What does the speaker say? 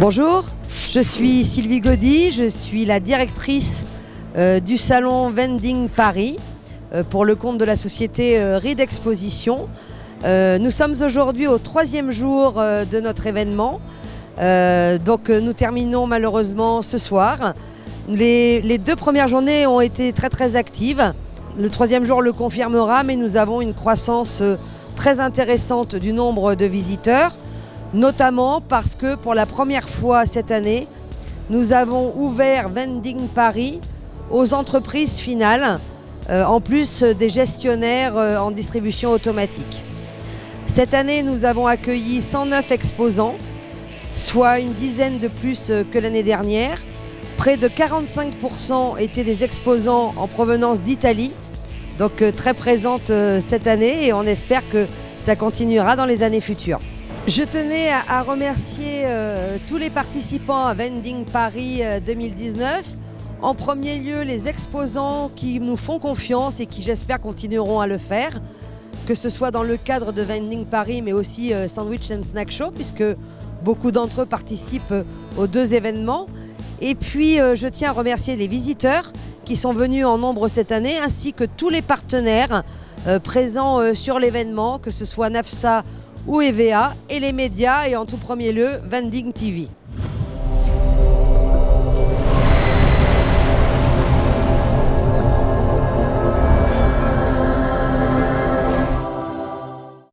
Bonjour, je suis Sylvie Gaudy, je suis la directrice euh, du salon Vending Paris euh, pour le compte de la société euh, Reed Exposition. nous sommes aujourd'hui au troisième jour de notre événement. donc nous terminons malheureusement ce soir. Les, deux premières journées ont été très très actives. Le troisième jour le confirmera, mais nous avons une croissance très intéressante du nombre de visiteurs notamment parce que pour la première fois cette année, nous avons ouvert Vending Paris aux entreprises finales, euh, en plus des gestionnaires euh, en distribution automatique. Cette année, nous avons accueilli 109 exposants, soit une dizaine de plus euh, que l'année dernière. Près de 45% étaient des exposants en provenance d'Italie, donc très présente cette année et on espère que ça continuera dans les années futures. Je tenais à, remercier euh, tous les participants à Vending Paris 2019. Euh, en premier lieu, les exposants qui nous font confiance et qui j'espère continueront à le faire, que ce soit dans le cadre de Vending Paris mais aussi euh, Sandwich and Snack Show puisque beaucoup d'entre eux participent aux deux événements. Et puis je tiens à remercier les visiteurs qui sont venus en nombre cette année ainsi que tous les partenaires présents sur l'événement, que ce soit NAFSA ou EVA et les médias et en tout premier lieu Vending TV.